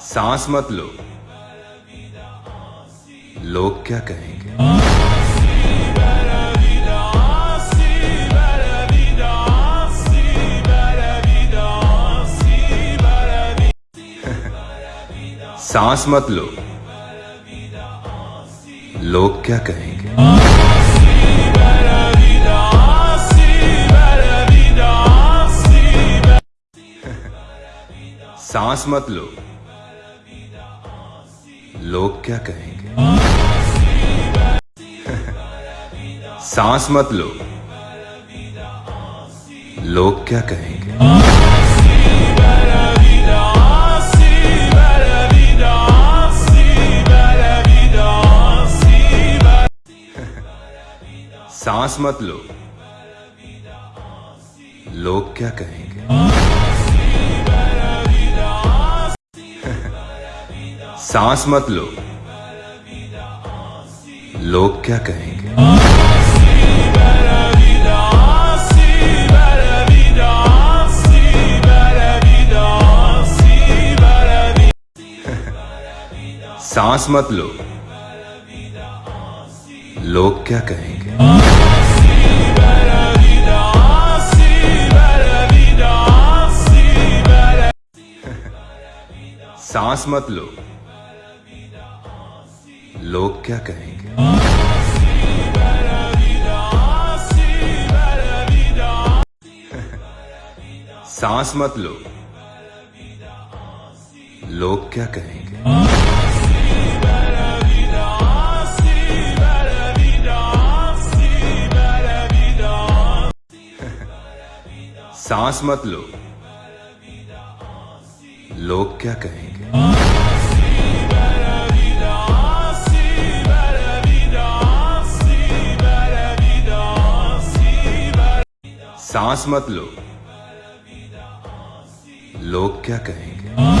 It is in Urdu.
سانس مت لو۔ لوگ کیا کہیں گے؟ سانس مت لو۔ لوگ کیا کہیں گے؟ سانس مت لو۔ لوگ کیا کہیں گے؟ سانس مت لو۔ لوگ کیا کہیں گے؟ سانس مت لو۔ لوگ کیا کہیں گے؟ سانس مت لو۔ لوگ کیا کہیں گے؟ سانس مت لو۔ لوگ کیا کہیں گے؟ سانس مت لو۔ لوگ کیا کہیں گے؟ سانس مت لو۔ لوگ کیا کہیں گے؟ سانس مت لو۔ لوگ کیا کہیں گے؟ سانس مت لو۔ لوگ کیا کہیں گے؟